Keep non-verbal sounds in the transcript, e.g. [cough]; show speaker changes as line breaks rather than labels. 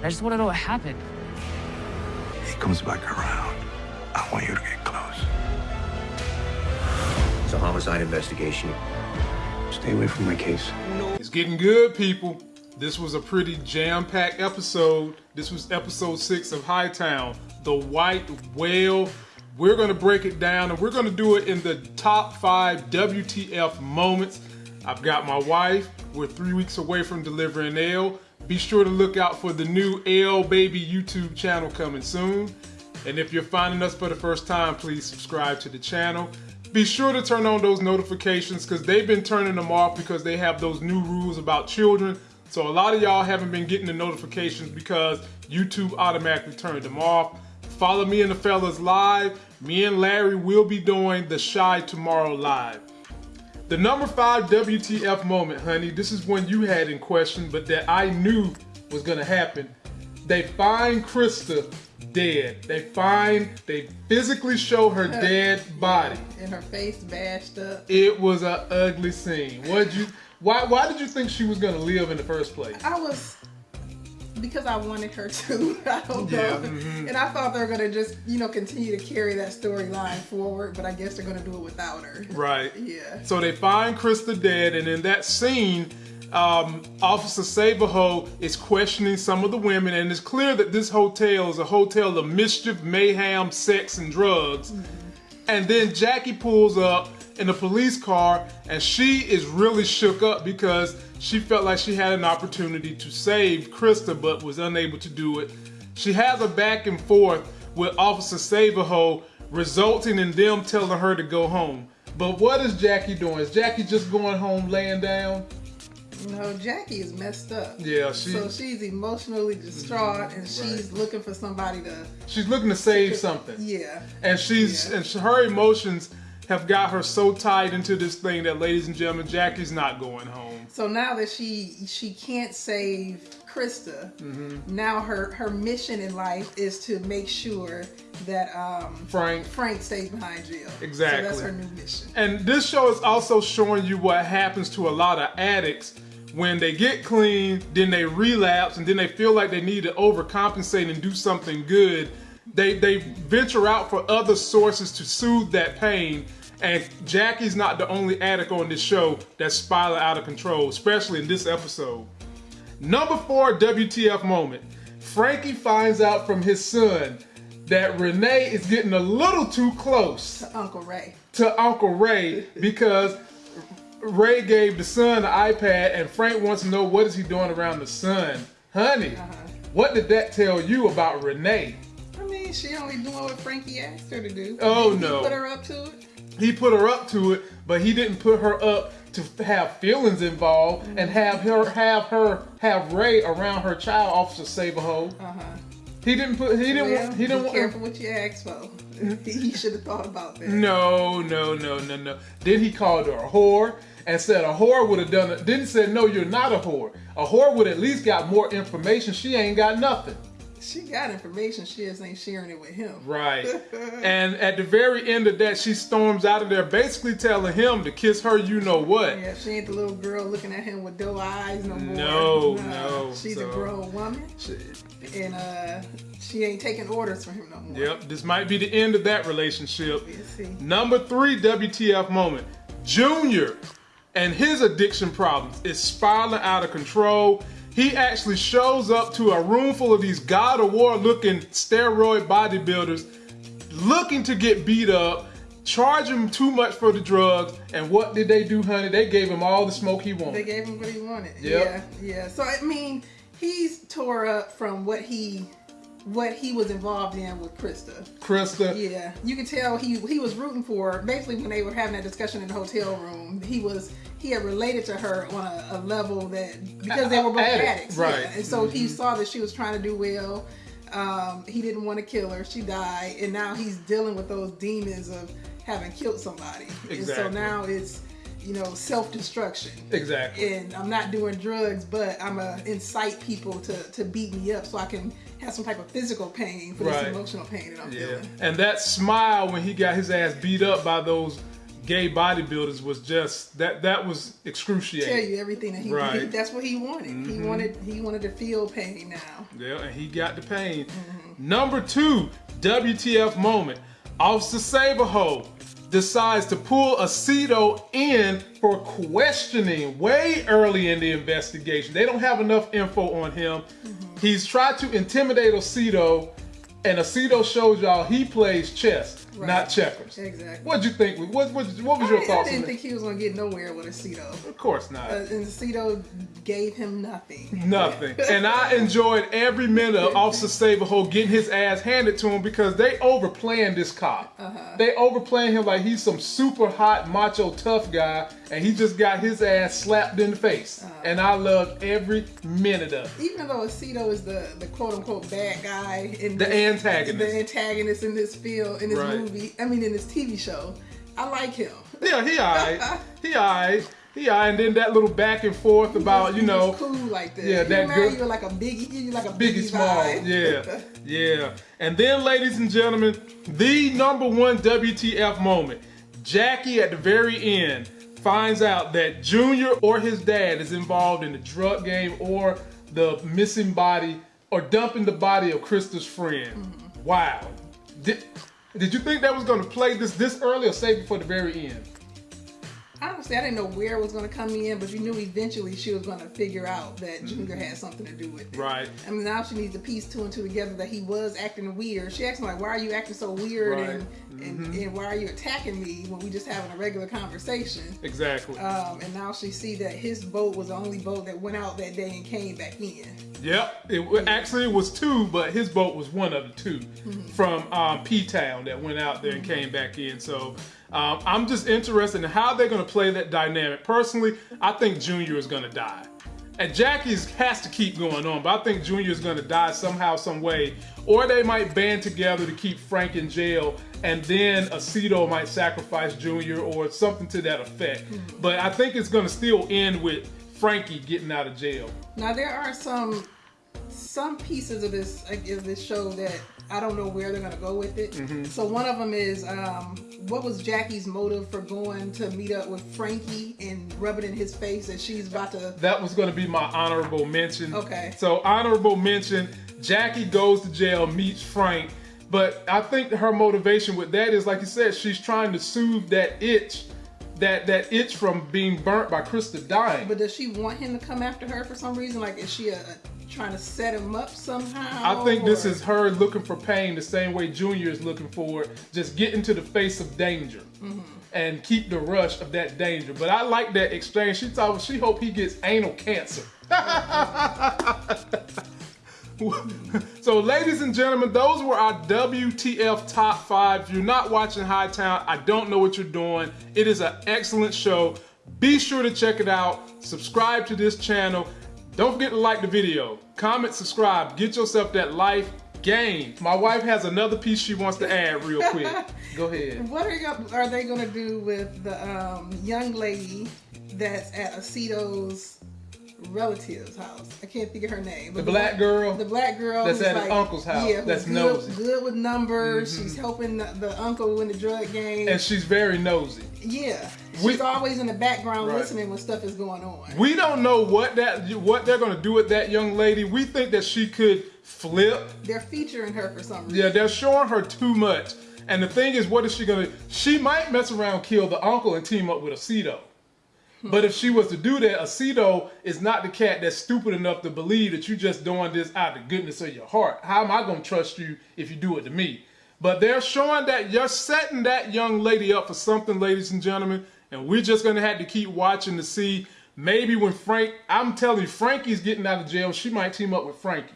I just want to know what happened.
He comes back around. I want you to get close.
It's a homicide investigation.
Stay away from my case.
It's getting good, people. This was a pretty jam-packed episode. This was episode six of Hightown, The White Whale. We're gonna break it down and we're gonna do it in the top five WTF moments. I've got my wife. We're three weeks away from delivering L. Be sure to look out for the new L Baby YouTube channel coming soon. And if you're finding us for the first time, please subscribe to the channel. Be sure to turn on those notifications because they've been turning them off because they have those new rules about children. So a lot of y'all haven't been getting the notifications because YouTube automatically turned them off. Follow me and the fellas live. Me and Larry will be doing the Shy Tomorrow live. The number five WTF moment, honey, this is one you had in question, but that I knew was gonna happen. They find Krista dead. They find, they physically show her dead body.
And her face bashed up.
It was an ugly scene. What you? Why? Why did you think she was gonna live in the first place?
I was because I wanted her to. [laughs] I don't know.
Mhm.
And I thought they were gonna just, you know, continue to carry that storyline forward, but I guess they're gonna do it without her.
Right.
Yeah.
So they find Krista dead, and in that scene, um, Officer Saberho is questioning some of the women, and it's clear that this hotel is a hotel of mischief, mayhem, sex, and drugs. And then Jackie pulls up in a police car, and she is really shook up because she felt like she had an opportunity to save Krista, but was unable to do it. She has a back and forth with Officer Saberho, resulting in them telling her to go home. But what is Jackie doing? Is Jackie just going home laying down?
No, Jackie is messed up.
Yeah, she
So she's emotionally distraught and she's looking for somebody to,
she's looking to save something.
yeah.
and she's
Yeah.
and her emotions have got her so tied into this thing that ladies and gentlemen jackie's not going home
So now that she she can't save Krista, now her her mission in life is to make sure that um,
frank
Frank stays behind jail.
Exactly.
So that's her new mission.
and this show is also showing you what happens to a lot of addicts when they get clean then they relapse and then they feel like they need to overcompensate and do something good they they venture out for other sources to soothe that pain and Jackie's not the only addict on this show that's spiraling out of control, especially in this episode. Number four WTF moment. Frankie finds out from his son that Renee is getting a little too close to
Uncle Ray.
to Uncle Ray because Ray gave the son the iPad and Frank wants to know what is he doing around the son. Honey, uh-huh. what did that tell you about Renee?
Mean, she only doing what Frankie asked her to do.
Oh,
He
no.
Put her up to it.
he put her up to it, but he didn't put her up to have feelings involved and have her have her have Ray around her child, Officer Saberho.
Uh huh.
He didn't put he didn't
Well,
want he didn't
be
want
careful what you ask for. he should have thought about that.
No, no, no, no, no. Then he called her a whore and said a whore would have done it. Then said, no, you're not a whore. A whore would at least got more information. She ain't got nothing.
She got information. She just ain't sharing it with him.
Right. [laughs] and at the very end of that, she storms out of there, basically telling him to kiss her. You know what?
Yeah, she ain't the little girl looking at him with doe eyes no more.
No,
Nah,
no,
She's
so-
a grown woman, and uh, she ain't taking orders from him no more.
Yep. This might be the end of that relationship.
See.
Number three WTF moment. Junior and his addiction problems is spiraling out of control. He actually shows up to a room full of these God of War looking steroid bodybuilders looking to get beat up, charge him too much for the drugs, and what did they do, honey? They gave him all the smoke he wanted.
They gave him what he wanted.
Yep.
Yeah, yeah. So I mean, he's tore up from what he what he was involved in with Krista.
Krista.
Yeah, you can tell he he was rooting for her. Basically, when they were having that discussion in the hotel room, he was he had related to her on a, a level that because they were both
Addict,
addicts,
right. Mm-hmm.
yeah. And so he saw that she was trying to do well. Um, he didn't want to kill her. She died, and now he's dealing with those demons of having killed somebody. And so now it's you know self destruction.
Exactly.
And I'm not doing drugs, but I'm gonna incite people to to beat me up so I can have some type of physical pain for
Right.
this emotional pain that I'm
Yeah.
feeling.
And that smile when he got his ass beat up by those gay bodybuilders was just that that was excruciating.
Tell you everything that he,
Right. Mm-hmm.
he that's what he wanted. He wanted he wanted to feel pain now.
Yeah, and he got the pain. Number two, WTF moment. Officer Saberho decides to pull Osito in for questioning way early in the investigation. They don't have enough info on him. He's tried to intimidate Osito, and Osito shows y'all he plays chess, not
Right.
checkers.
Exactly.
What'd you think? What, what, what was
I,
your
I
thoughts on
didn't
that?
think he was gonna get nowhere with Osito.
Of course not.
Uh, and Osito gave him nothing.
Nothing. And I enjoyed every minute of Officer Saberho getting his ass handed to him because they overplaying this cop. They overplaying him like he's some super hot, macho, tough guy, and he just got his ass slapped in the face. And I loved every minute of it.
Even though Osito is the, the quote unquote bad guy in
The
this-
antagonist.
the antagonist in this field in this
Right.
movie, I mean in this TV show, I like him.
Yeah, he alright. [laughs] He alright. He alright. And then that little back and forth about, you know,
cool like that.
yeah,
He
that good-
you of like a biggie, you like a
Biggie
biggie
Small. Yeah, [laughs] yeah. And then, ladies and gentlemen, the number one WTF moment. Jackie at the very end finds out that Junior or his dad is involved in the drug game or the missing body or dumping the body of Krista's friend. Mm-hmm. Wow. Did, did you think that was going to play this this early or save it for the very end?
Honestly, I didn't know where it was going to come in, but you knew eventually she was going to figure out that Junior had something to do with it.
Right.
I mean, now she needs to piece two and two together that he was acting weird. She asked him like, "Why are you acting so weird?"
Right.
And, and and why are you attacking me when we just having a regular conversation?
Exactly.
Um, and now she see that his boat was the only boat that went out that day and came back in.
Yep, it wa- actually it was two, but his boat was one of the 2 from um, P Town that went out there and came back in. So um, I'm just interested in how they're going to play that dynamic. Personally, I think Junior is going to die, and Jackie's has to keep going on, but I think Junior is going to die somehow, some way, or they might band together to keep Frank in jail, and then Osito might sacrifice Junior or something to that effect. But I think it's going to still end with Frankie getting out of jail.
Now there are some some pieces of this of this show that I don't know where they're gonna go with it.
Mm-hmm.
So one of them is um, what was Jackie's motive for going to meet up with Frankie and rub it in his face that she's about to.
that was going to be my honorable mention.
Okay.
So honorable mention: Jackie goes to jail, meets Frank, but I think her motivation with that is, like you said, she's trying to soothe that itch, that that itch from being burnt by Krista dying.
But does she want him to come after her for some reason? Like, is she a, trying to set him up somehow?
I think this is her looking for pain the same way Junior is looking for it. Just get into the face of danger mm-hmm. and keep the rush of that danger. But I like that exchange. She thought she hope he gets anal cancer. [laughs] so, ladies and gentlemen, those were our WTF top five. If you're not watching Hightown, I don't know what you're doing. It is an excellent show. Be sure to check it out. Subscribe to this channel. Don't forget to like the video, comment, subscribe, get yourself that life game. My wife has another piece she wants to add real quick. [laughs] Go ahead.
What are, you, are they going to do with the um, young lady that's at Osito's relative's house? I can't think of her name. But The
black girl?
The black girl.
That's at his uncle's house.
Yeah,
That's
good,
nosy. Mm-hmm.
Good with numbers. She's helping the, the uncle win the drug game.
And she's very nosy.
yeah, she's
We-
always in the background
Right.
listening when stuff is going on.
We don't know what that what they're gonna do with that young lady. We think that she could flip.
They're featuring her for some reason.
Yeah, they're showing her too much. And the thing is, what is she gonna? She might mess around, kill the uncle, and team up with Osito. Hmm. But if she was to do that, Osito is not the cat that's stupid enough to believe that you're just doing this out of the goodness of your heart. How am I gonna trust you if you do it to me? But they're showing that you're setting that young lady up for something, ladies and gentlemen. And we're just gonna have to keep watching to see. Maybe when Frank, I'm telling you, Frankie's getting out of jail, she might team up with Frankie.